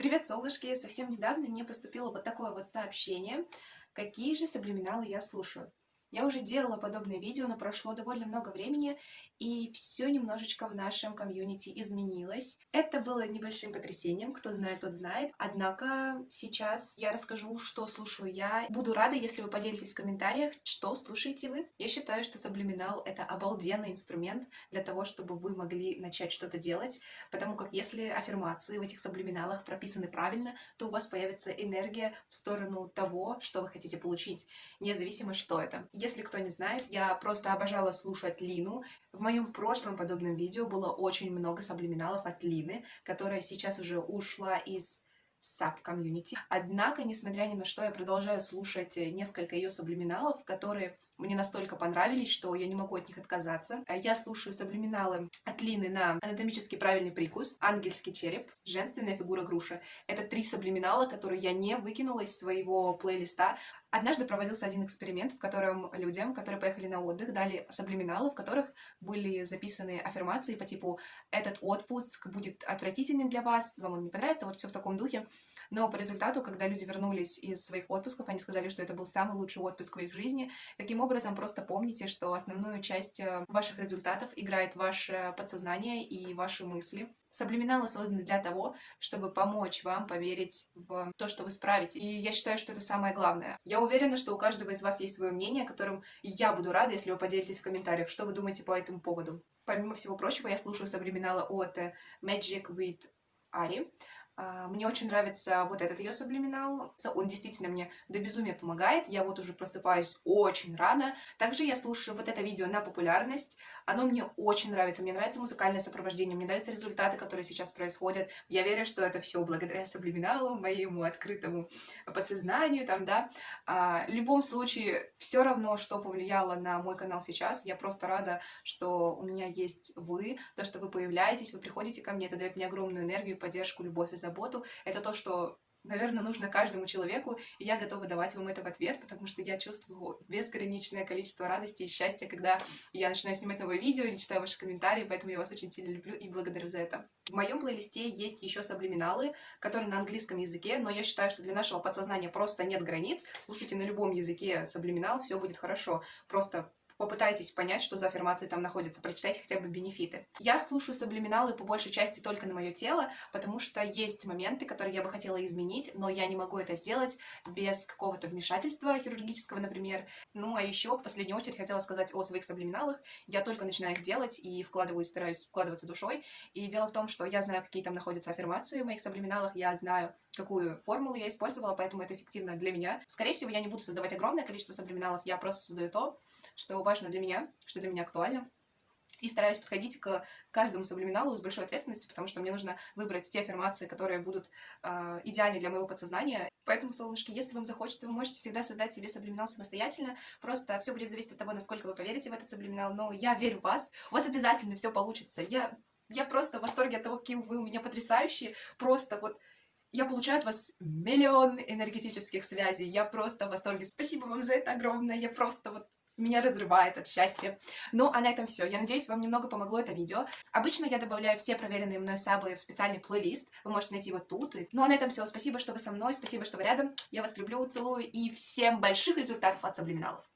Привет, солнышки! Совсем недавно мне поступило вот такое вот сообщение, какие же саблиминалы я слушаю. Я уже делала подобное видео, но прошло довольно много времени, и все немножечко в нашем комьюнити изменилось. Это было небольшим потрясением, кто знает, тот знает. Однако сейчас я расскажу, что слушаю я. Буду рада, если вы поделитесь в комментариях, что слушаете вы. Я считаю, что саблиминал — это обалденный инструмент для того, чтобы вы могли начать что-то делать, потому как если аффирмации в этих саблиминалах прописаны правильно, то у вас появится энергия в сторону того, что вы хотите получить, независимо, что это. Если кто не знает, я просто обожала слушать Лину. В моем прошлом подобном видео было очень много саблиминалов от Лины, которая сейчас уже ушла из саб-комьюнити. Однако, несмотря ни на что, я продолжаю слушать несколько ее саблиминалов, которые мне настолько понравились, что я не могу от них отказаться. Я слушаю саблиминалы от Лины на анатомически правильный прикус, ангельский череп, женственная фигура груша. Это три саблиминала, которые я не выкинула из своего плейлиста. Однажды проводился один эксперимент, в котором людям, которые поехали на отдых, дали саблиминалы, в которых были записаны аффирмации по типу «этот отпуск будет отвратительным для вас, вам он не понравится», вот все в таком духе. Но по результату, когда люди вернулись из своих отпусков, они сказали, что это был самый лучший отпуск в их жизни. Таким образом, просто помните, что основную часть э, ваших результатов играет ваше подсознание и ваши мысли. Саблиминалы созданы для того, чтобы помочь вам поверить в то, что вы справите. И я считаю, что это самое главное. Я уверена, что у каждого из вас есть свое мнение, которым я буду рада, если вы поделитесь в комментариях, что вы думаете по этому поводу. Помимо всего прочего, я слушаю саблиминалы от Magic with Ari. А, мне очень нравится вот этот ее саблиминал. Он действительно мне до безумия помогает. Я вот уже просыпаюсь очень рано. Также я слушаю вот это видео на популярность. Оно мне очень нравится. Мне нравится музыкальное сопровождение, мне нравятся результаты, которые сейчас происходят. Я верю, что это все благодаря саблиминалу, моему открытому подсознанию, там, да. А, в любом случае, все равно, что повлияло на мой канал сейчас. Я просто рада, что у меня есть вы, то, что вы появляетесь, вы приходите ко мне. Это дает мне огромную энергию, поддержку, любовь и заботу заботу, это то, что наверное, нужно каждому человеку, и я готова давать вам это в ответ, потому что я чувствую безграничное количество радости и счастья, когда я начинаю снимать новые видео или читаю ваши комментарии, поэтому я вас очень сильно люблю и благодарю за это. В моем плейлисте есть еще саблиминалы, которые на английском языке, но я считаю, что для нашего подсознания просто нет границ. Слушайте на любом языке саблиминал, все будет хорошо. Просто попытайтесь понять, что за аффирмации там находятся, прочитайте хотя бы бенефиты. Я слушаю саблиминалы по большей части только на мое тело, потому что есть моменты, которые я бы хотела изменить, но я не могу это сделать без какого-то вмешательства хирургического, например. Ну, а еще в последнюю очередь хотела сказать о своих саблиминалах. Я только начинаю их делать и вкладываюсь, стараюсь вкладываться душой. И дело в том, что я знаю, какие там находятся аффирмации в моих саблиминалах, я знаю, какую формулу я использовала, поэтому это эффективно для меня. Скорее всего, я не буду создавать огромное количество саблиминалов, я просто создаю то, что важно для меня, что для меня актуально. И стараюсь подходить к каждому саблиминалу с большой ответственностью, потому что мне нужно выбрать те аффирмации, которые будут э, идеальны для моего подсознания. Поэтому, солнышки, если вам захочется, вы можете всегда создать себе саблиминал самостоятельно. Просто все будет зависеть от того, насколько вы поверите в этот саблиминал. Но я верю в вас. У вас обязательно все получится. Я, я просто в восторге от того, какие вы у меня потрясающие. Просто вот я получаю от вас миллион энергетических связей. Я просто в восторге. Спасибо вам за это огромное. Я просто вот меня разрывает от счастья. Ну, а на этом все. Я надеюсь, вам немного помогло это видео. Обычно я добавляю все проверенные мной сабы в специальный плейлист. Вы можете найти его тут. Ну, а на этом все. Спасибо, что вы со мной, спасибо, что вы рядом. Я вас люблю, целую и всем больших результатов от саблиминалов.